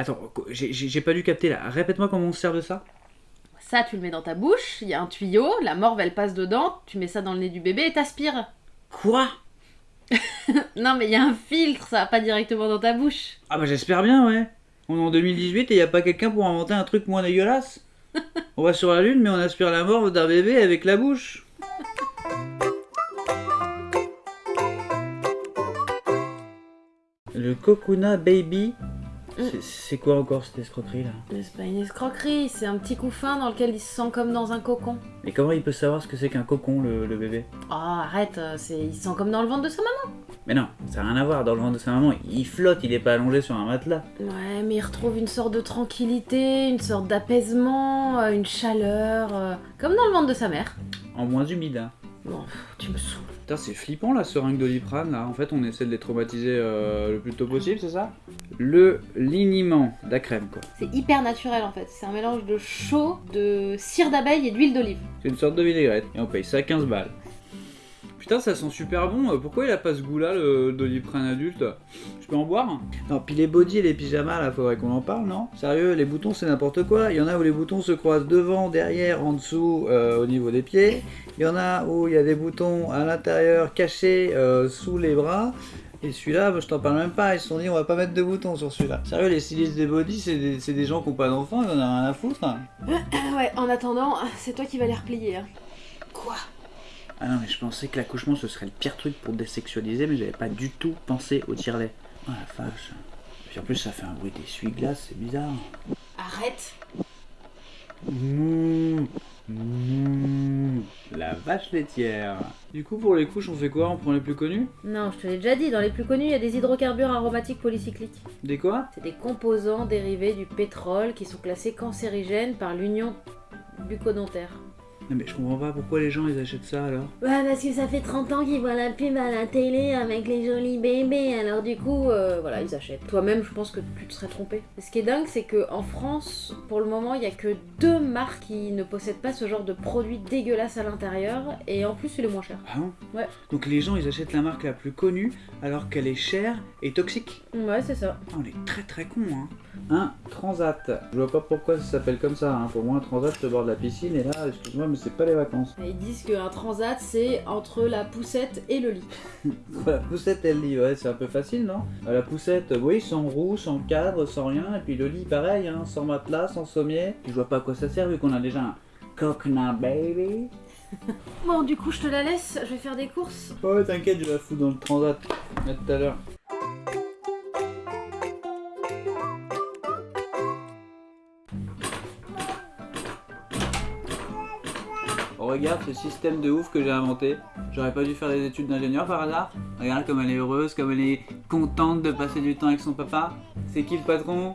Attends, j'ai- pas dû capter là. Répète-moi comment on se sert de ça. Ça, tu le mets dans ta bouche, il y a un tuyau, la morve elle passe dedans, tu mets ça dans le nez du bébé et t'aspires. Quoi? Non, mais il y a un filtre, ça va pas directement dans ta bouche. Ah bah j'espère bien, ouais. On est en 2018 et y a pas quelqu'un pour inventer un truc moins dégueulasse. On va sur la lune, mais on aspire la morve d'un bébé avec la bouche. Le Kokuna Baby, c'est- c'est quoi encore cette escroquerie là Mais c'est pas une escroquerie, c'est un petit couffin dans lequel il se sent comme dans un cocon. Mais comment il peut savoir ce que c'est qu'un cocon, le, le bébé Oh, arrête, euh, c'est... il se sent comme dans le ventre de sa maman. Mais non, ça n'a rien à voir. Dans le ventre de sa maman, il flotte, il est pas allongé sur un matelas. Ouais, mais il retrouve une sorte de tranquillité, une sorte d'apaisement, euh, une chaleur, euh, comme dans le ventre de sa mère. En moins humide, hein. Bon, tu me saoules. Putain, c'est flippant la seringue d'Oliprane là. En fait, on essaie de les traumatiser euh, le plus tôt possible, c'est ça? Le liniment, la crème quoi. C'est hyper naturel en fait, c'est un mélange de chaud, de cire d'abeille et d'huile d'olive. C'est une sorte de vinaigrette et on paye ça 15 balles. Putain, ça sent super bon. Euh, Pourquoi il a pas ce goût-là, le Doliprane adulte Je peux en boire Non, puis les bodys et les pyjamas, là, faudrait qu'on en parle, non? Sérieux, les boutons, c'est n'importe quoi. Il y en a où les boutons se croisent devant, derrière, en dessous, euh, au niveau des pieds. Il y en a où il y a des boutons à l'intérieur, cachés euh, sous les bras. Et celui-là, bah, je t'en parle même pas. Ils se sont dit, on va pas mettre de boutons sur celui-là. Sérieux, les stylistes des bodys, c'est des, c'est des gens qui ont pas d'enfants, ils en ont rien à foutre. hein. ouais, en attendant, c'est toi qui vas les replier. Hein. Quoi? Ah non, mais je pensais que l'accouchement ce serait le pire truc pour désexualiser, mais j'avais pas du tout pensé au tire-lait. Oh la vache. Puis en plus, ça fait un bruit d'essuie-glace, c'est bizarre. Arrête mouh, la vache laitière. Du coup, pour les couches, on fait quoi? On prend les plus connus Non, je te l'ai déjà dit, dans les plus connus, il y a des hydrocarbures aromatiques polycycliques. Des quoi? C'est des composants dérivés du pétrole qui sont classés cancérigènes par l'Union bucco-dentaire. Non, mais je comprends pas pourquoi les gens ils achètent ça alors. Ouais, parce que ça fait 30 ans qu'ils voient la pub à la télé avec les jolis bébés, alors du coup, euh, voilà, ils achètent. Toi-même, je pense que tu te serais trompé. Ce qui est dingue, c'est qu'en France, pour le moment, il y a que deux marques qui ne possèdent pas ce genre de produit dégueulasse à l'intérieur, et en plus, il est moins cher. Ah bon? Ouais. Donc les gens ils achètent la marque la plus connue alors qu'elle est chère et toxique. Ouais, c'est ça. Ah, on est très très con hein. Un transat. Je vois pas pourquoi ça s'appelle comme ça. Hein. Pour moi, un transat, c'est au bord de la piscine et là, excuse-moi, mais c'est pas les vacances. Et ils disent qu'un transat, c'est entre la poussette et le lit. La poussette, elle lit, ouais, c'est un peu facile, non? Euh, La poussette, oui, sans roue, sans cadre, sans rien. Et puis le lit, pareil, hein, sans matelas, sans sommier. Je vois pas à quoi ça sert vu qu'on a déjà un coconut baby. Bon, du coup, je te la laisse, je vais faire des courses. Ouais, t'inquiète, je la fous dans le transat. À tout à l'heure. Regarde ce système de ouf que j'ai inventé. J'aurais pas dû faire des études d'ingénieur par hasard. Regarde comme elle est heureuse, comme elle est contente de passer du temps avec son papa. C'est qui le patron?